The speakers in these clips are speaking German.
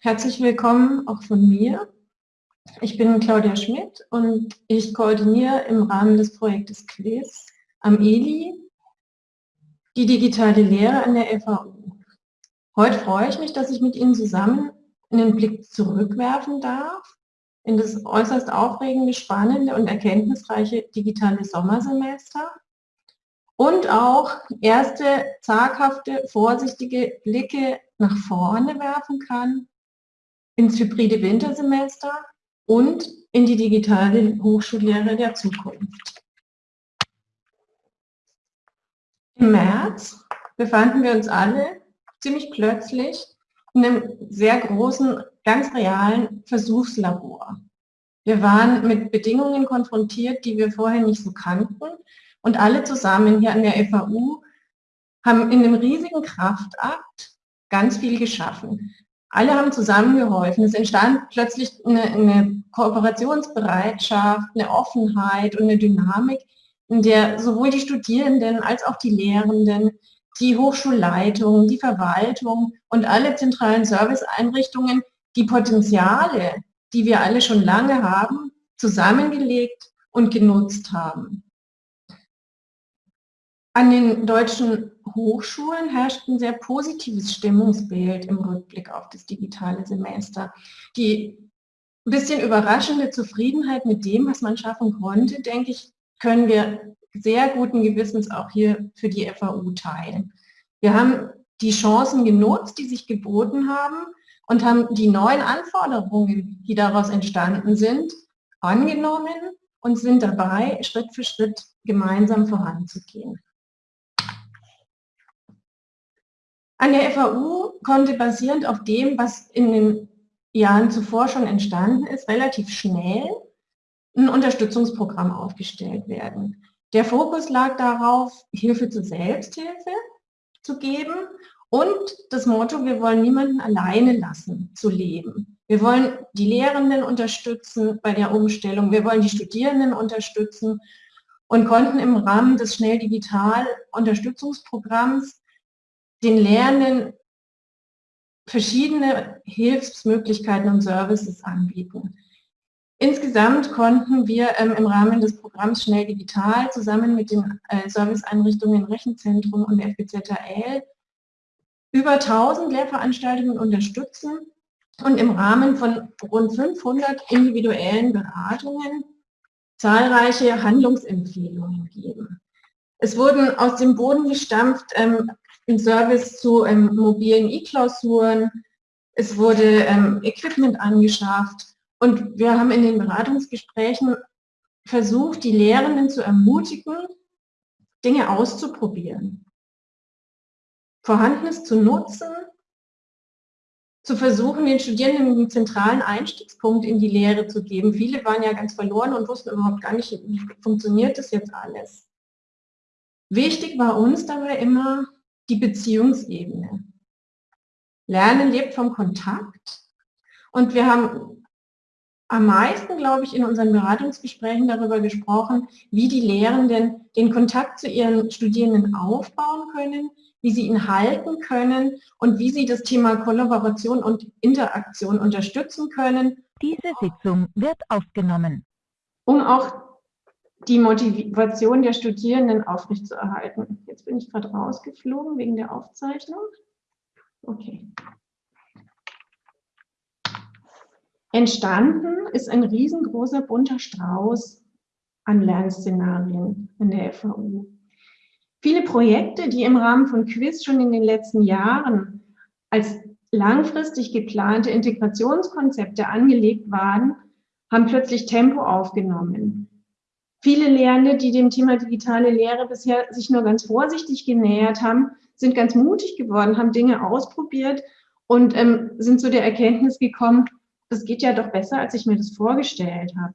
Herzlich willkommen auch von mir. Ich bin Claudia Schmidt und ich koordiniere im Rahmen des Projektes QUIZ am ELI die digitale Lehre an der FAU. Heute freue ich mich, dass ich mit Ihnen zusammen einen Blick zurückwerfen darf in das äußerst aufregende, spannende und erkenntnisreiche digitale Sommersemester und auch erste zaghafte, vorsichtige Blicke nach vorne werfen kann ins hybride Wintersemester und in die digitale Hochschullehre der Zukunft. Im März befanden wir uns alle ziemlich plötzlich in einem sehr großen, ganz realen Versuchslabor. Wir waren mit Bedingungen konfrontiert, die wir vorher nicht so kannten und alle zusammen hier an der FAU haben in einem riesigen Kraftakt ganz viel geschaffen. Alle haben zusammengeholfen. Es entstand plötzlich eine, eine Kooperationsbereitschaft, eine Offenheit und eine Dynamik, in der sowohl die Studierenden als auch die Lehrenden, die Hochschulleitung, die Verwaltung und alle zentralen Serviceeinrichtungen die Potenziale, die wir alle schon lange haben, zusammengelegt und genutzt haben. An den deutschen Hochschulen herrscht ein sehr positives Stimmungsbild im Rückblick auf das digitale Semester. Die ein bisschen überraschende Zufriedenheit mit dem, was man schaffen konnte, denke ich, können wir sehr guten Gewissens auch hier für die FAU teilen. Wir haben die Chancen genutzt, die sich geboten haben und haben die neuen Anforderungen, die daraus entstanden sind, angenommen und sind dabei, Schritt für Schritt gemeinsam voranzugehen. An der FAU konnte basierend auf dem, was in den Jahren zuvor schon entstanden ist, relativ schnell ein Unterstützungsprogramm aufgestellt werden. Der Fokus lag darauf, Hilfe zur Selbsthilfe zu geben und das Motto, wir wollen niemanden alleine lassen zu leben. Wir wollen die Lehrenden unterstützen bei der Umstellung, wir wollen die Studierenden unterstützen und konnten im Rahmen des Schnell Digital Unterstützungsprogramms den Lernenden verschiedene Hilfsmöglichkeiten und Services anbieten. Insgesamt konnten wir ähm, im Rahmen des Programms Schnell Digital zusammen mit den äh, Serviceeinrichtungen Rechenzentrum und FBZL über 1000 Lehrveranstaltungen unterstützen und im Rahmen von rund 500 individuellen Beratungen zahlreiche Handlungsempfehlungen geben. Es wurden aus dem Boden gestampft ähm, im Service zu ähm, mobilen E-Klausuren. Es wurde ähm, Equipment angeschafft und wir haben in den Beratungsgesprächen versucht, die Lehrenden zu ermutigen, Dinge auszuprobieren, Vorhandenes zu nutzen, zu versuchen, den Studierenden einen zentralen Einstiegspunkt in die Lehre zu geben. Viele waren ja ganz verloren und wussten überhaupt gar nicht, wie funktioniert das jetzt alles. Wichtig war uns dabei immer, die Beziehungsebene. Lernen lebt vom Kontakt und wir haben am meisten, glaube ich, in unseren Beratungsgesprächen darüber gesprochen, wie die Lehrenden den Kontakt zu ihren Studierenden aufbauen können, wie sie ihn halten können und wie sie das Thema Kollaboration und Interaktion unterstützen können. Diese Sitzung wird aufgenommen. Um auch die Motivation der Studierenden aufrechtzuerhalten. Jetzt bin ich gerade rausgeflogen wegen der Aufzeichnung. Okay. Entstanden ist ein riesengroßer bunter Strauß an Lernszenarien in der FAU. Viele Projekte, die im Rahmen von Quiz schon in den letzten Jahren als langfristig geplante Integrationskonzepte angelegt waren, haben plötzlich Tempo aufgenommen. Viele Lehrende, die dem Thema digitale Lehre bisher sich nur ganz vorsichtig genähert haben, sind ganz mutig geworden, haben Dinge ausprobiert und ähm, sind zu der Erkenntnis gekommen, das geht ja doch besser, als ich mir das vorgestellt habe.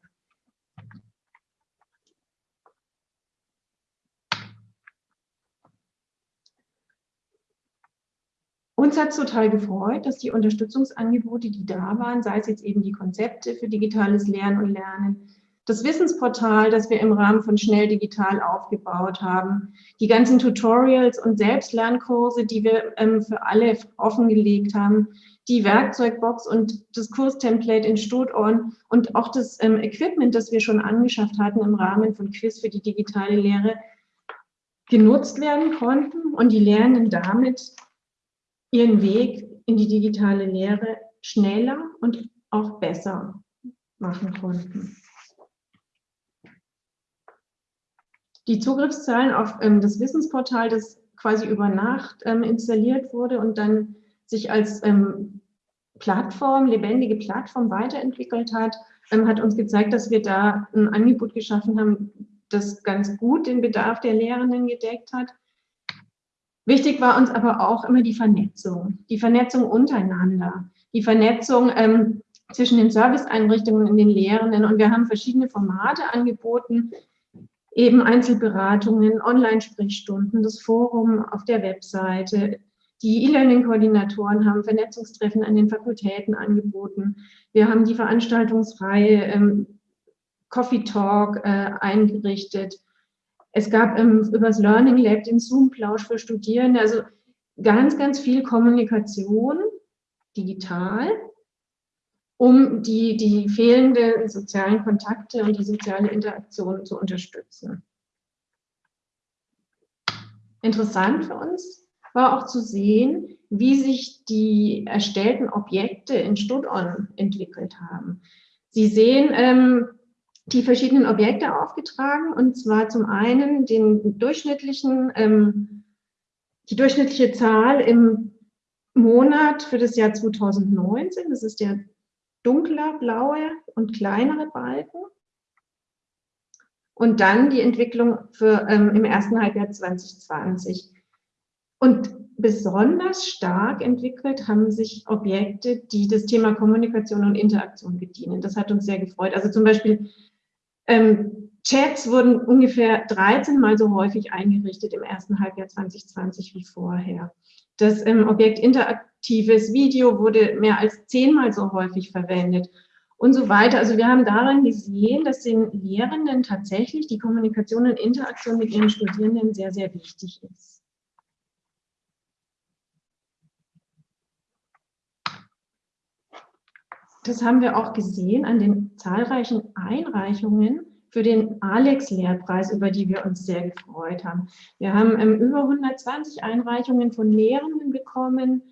Uns hat es total gefreut, dass die Unterstützungsangebote, die da waren, sei es jetzt eben die Konzepte für digitales Lernen und Lernen, das Wissensportal, das wir im Rahmen von Schnell Digital aufgebaut haben, die ganzen Tutorials und Selbstlernkurse, die wir ähm, für alle offengelegt haben, die Werkzeugbox und das Kurstemplate in Stoton und auch das ähm, Equipment, das wir schon angeschafft hatten im Rahmen von Quiz für die digitale Lehre, genutzt werden konnten. Und die Lernenden damit ihren Weg in die digitale Lehre schneller und auch besser machen konnten. Die Zugriffszahlen auf ähm, das Wissensportal, das quasi über Nacht ähm, installiert wurde und dann sich als ähm, Plattform, lebendige Plattform weiterentwickelt hat, ähm, hat uns gezeigt, dass wir da ein Angebot geschaffen haben, das ganz gut den Bedarf der Lehrenden gedeckt hat. Wichtig war uns aber auch immer die Vernetzung, die Vernetzung untereinander, die Vernetzung ähm, zwischen den Serviceeinrichtungen und den Lehrenden. Und wir haben verschiedene Formate angeboten, eben Einzelberatungen, Online-Sprechstunden, das Forum auf der Webseite. Die E-Learning-Koordinatoren haben Vernetzungstreffen an den Fakultäten angeboten. Wir haben die Veranstaltungsreihe ähm, Coffee Talk äh, eingerichtet. Es gab ähm, über das Learning Lab den Zoom-Plausch für Studierende. Also ganz, ganz viel Kommunikation digital um die, die fehlenden sozialen Kontakte und die soziale Interaktion zu unterstützen. Interessant für uns war auch zu sehen, wie sich die erstellten Objekte in StudOn entwickelt haben. Sie sehen ähm, die verschiedenen Objekte aufgetragen, und zwar zum einen den durchschnittlichen, ähm, die durchschnittliche Zahl im Monat für das Jahr 2019, das ist der dunkler blaue und kleinere Balken. Und dann die Entwicklung für, ähm, im ersten Halbjahr 2020. Und besonders stark entwickelt haben sich Objekte, die das Thema Kommunikation und Interaktion bedienen. Das hat uns sehr gefreut. Also zum Beispiel ähm, Chats wurden ungefähr 13 Mal so häufig eingerichtet im ersten Halbjahr 2020 wie vorher. Das ähm, Objekt interaktives Video wurde mehr als zehnmal so häufig verwendet und so weiter. Also wir haben daran gesehen, dass den Lehrenden tatsächlich die Kommunikation und Interaktion mit ihren Studierenden sehr, sehr wichtig ist. Das haben wir auch gesehen an den zahlreichen Einreichungen für den Alex-Lehrpreis, über die wir uns sehr gefreut haben. Wir haben ähm, über 120 Einreichungen von Lehrenden bekommen,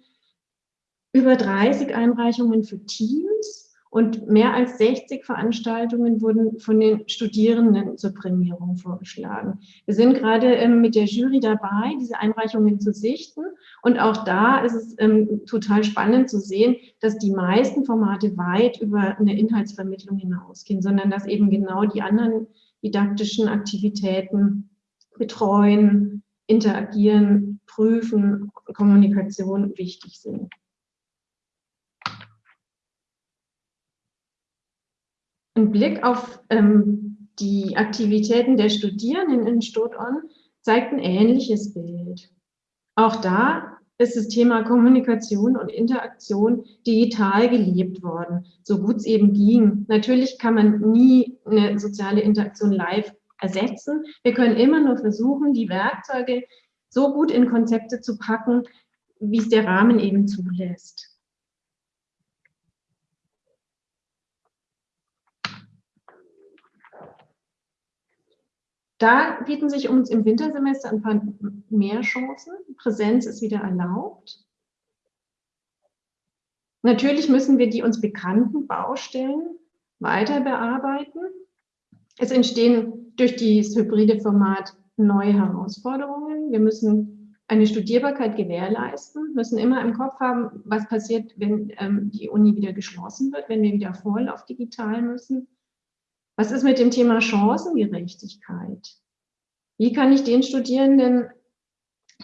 über 30 Einreichungen für Teams und mehr als 60 Veranstaltungen wurden von den Studierenden zur Prämierung vorgeschlagen. Wir sind gerade ähm, mit der Jury dabei, diese Einreichungen zu sichten. Und auch da ist es ähm, total spannend zu sehen, dass die meisten Formate weit über eine Inhaltsvermittlung hinausgehen, sondern dass eben genau die anderen didaktischen Aktivitäten betreuen, interagieren, prüfen, Kommunikation wichtig sind. Ein Blick auf ähm, die Aktivitäten der Studierenden in Stoton zeigt ein ähnliches Bild. Auch da ist das Thema Kommunikation und Interaktion digital gelebt worden, so gut es eben ging. Natürlich kann man nie eine soziale Interaktion live ersetzen. Wir können immer nur versuchen, die Werkzeuge so gut in Konzepte zu packen, wie es der Rahmen eben zulässt. Da bieten sich uns im Wintersemester ein paar mehr Chancen. Präsenz ist wieder erlaubt. Natürlich müssen wir die uns bekannten Baustellen weiter bearbeiten. Es entstehen durch das hybride Format neue Herausforderungen. Wir müssen eine Studierbarkeit gewährleisten, müssen immer im Kopf haben, was passiert, wenn ähm, die Uni wieder geschlossen wird, wenn wir wieder voll auf digital müssen. Was ist mit dem Thema Chancengerechtigkeit? Wie kann ich den Studierenden,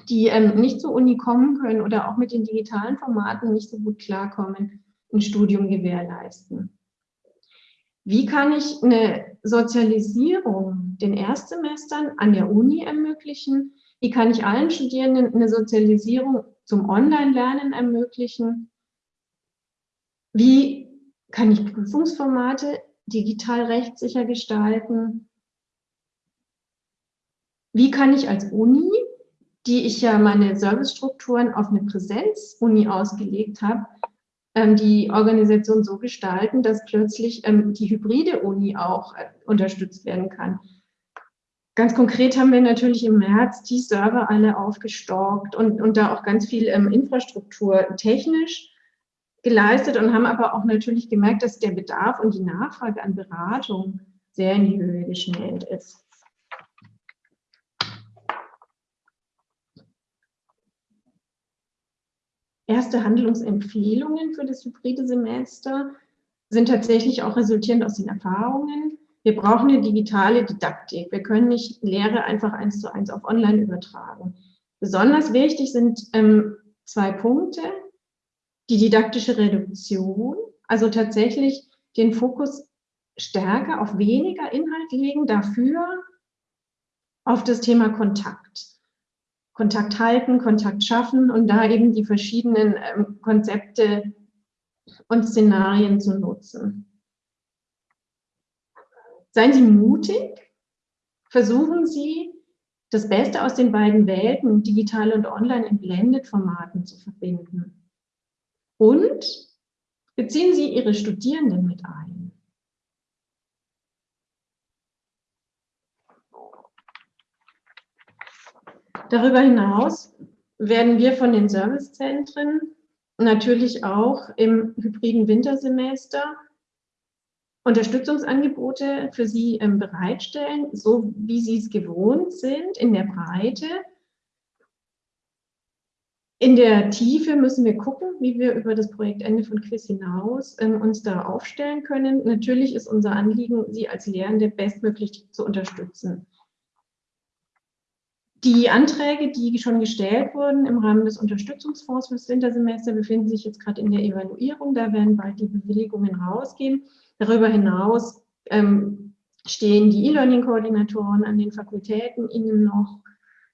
die ähm, nicht zur Uni kommen können oder auch mit den digitalen Formaten nicht so gut klarkommen, ein Studium gewährleisten? Wie kann ich eine Sozialisierung den Erstsemestern an der Uni ermöglichen? Wie kann ich allen Studierenden eine Sozialisierung zum Online-Lernen ermöglichen? Wie kann ich Prüfungsformate digital rechtssicher gestalten? Wie kann ich als Uni, die ich ja meine Servicestrukturen auf eine Präsenz-Uni ausgelegt habe, ähm, die Organisation so gestalten, dass plötzlich ähm, die hybride Uni auch äh, unterstützt werden kann. Ganz konkret haben wir natürlich im März die Server alle aufgestockt und, und da auch ganz viel ähm, Infrastruktur technisch geleistet und haben aber auch natürlich gemerkt, dass der Bedarf und die Nachfrage an Beratung sehr in die Höhe geschnellt ist. Erste Handlungsempfehlungen für das hybride Semester sind tatsächlich auch resultierend aus den Erfahrungen. Wir brauchen eine digitale Didaktik. Wir können nicht Lehre einfach eins zu eins auf online übertragen. Besonders wichtig sind ähm, zwei Punkte. Die didaktische Reduktion, also tatsächlich den Fokus stärker auf weniger Inhalt legen, dafür auf das Thema Kontakt. Kontakt halten, Kontakt schaffen und da eben die verschiedenen ähm, Konzepte und Szenarien zu nutzen. Seien Sie mutig, versuchen Sie, das Beste aus den beiden Welten, digital und online in Blended-Formaten zu verbinden. Und beziehen Sie Ihre Studierenden mit ein. Darüber hinaus werden wir von den Servicezentren natürlich auch im hybriden Wintersemester Unterstützungsangebote für Sie ähm, bereitstellen, so wie Sie es gewohnt sind, in der Breite. In der Tiefe müssen wir gucken, wie wir über das Projektende von Quiz hinaus ähm, uns da aufstellen können. Natürlich ist unser Anliegen, Sie als Lehrende bestmöglich zu unterstützen. Die Anträge, die schon gestellt wurden im Rahmen des Unterstützungsfonds fürs Wintersemester, befinden sich jetzt gerade in der Evaluierung. Da werden bald die Bewilligungen rausgehen. Darüber hinaus ähm, stehen die E-Learning-Koordinatoren an den Fakultäten Ihnen noch,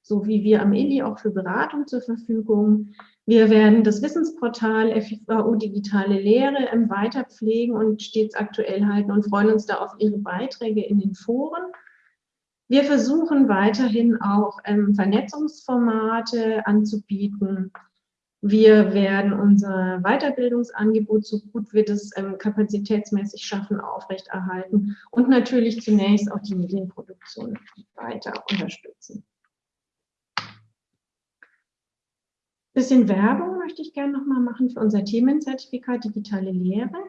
so wie wir am ILI auch für Beratung zur Verfügung. Wir werden das Wissensportal FIVU Digitale Lehre ähm, weiter pflegen und stets aktuell halten und freuen uns da auf Ihre Beiträge in den Foren. Wir versuchen weiterhin auch ähm, Vernetzungsformate anzubieten. Wir werden unser Weiterbildungsangebot, so gut wir das ähm, kapazitätsmäßig schaffen, aufrechterhalten und natürlich zunächst auch die Medienproduktion weiter unterstützen. Bisschen Werbung möchte ich gerne noch mal machen für unser Themenzertifikat Digitale Lehre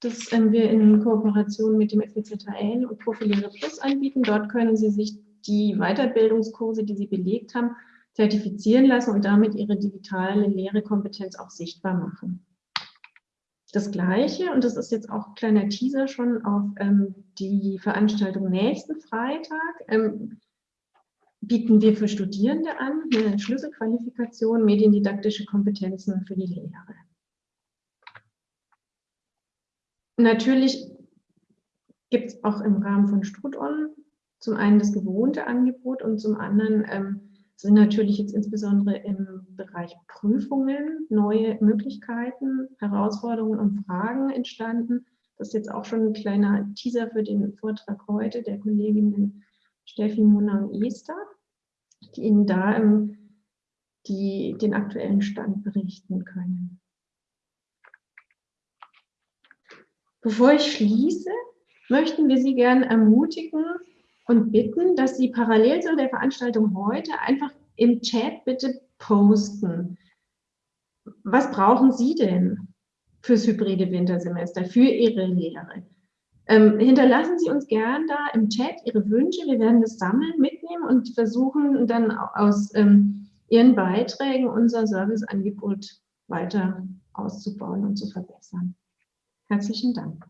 das ähm, wir in Kooperation mit dem FWZHL und Profilehre Plus anbieten. Dort können Sie sich die Weiterbildungskurse, die Sie belegt haben, zertifizieren lassen und damit Ihre digitale Lehrekompetenz auch sichtbar machen. Das Gleiche, und das ist jetzt auch ein kleiner Teaser schon auf ähm, die Veranstaltung nächsten Freitag, ähm, bieten wir für Studierende an, eine Schlüsselqualifikation, mediendidaktische Kompetenzen für die Lehre. Natürlich gibt es auch im Rahmen von Strudon zum einen das gewohnte Angebot und zum anderen ähm, sind natürlich jetzt insbesondere im Bereich Prüfungen neue Möglichkeiten, Herausforderungen und Fragen entstanden. Das ist jetzt auch schon ein kleiner Teaser für den Vortrag heute der Kolleginnen Steffi, Mona und Esther, die Ihnen da ähm, die, den aktuellen Stand berichten können. Bevor ich schließe, möchten wir Sie gerne ermutigen und bitten, dass Sie parallel zu der Veranstaltung heute einfach im Chat bitte posten. Was brauchen Sie denn fürs hybride Wintersemester, für Ihre Lehre? Ähm, hinterlassen Sie uns gern da im Chat Ihre Wünsche. Wir werden das sammeln, mitnehmen und versuchen dann aus ähm, Ihren Beiträgen unser Serviceangebot weiter auszubauen und zu verbessern. Herzlichen Dank.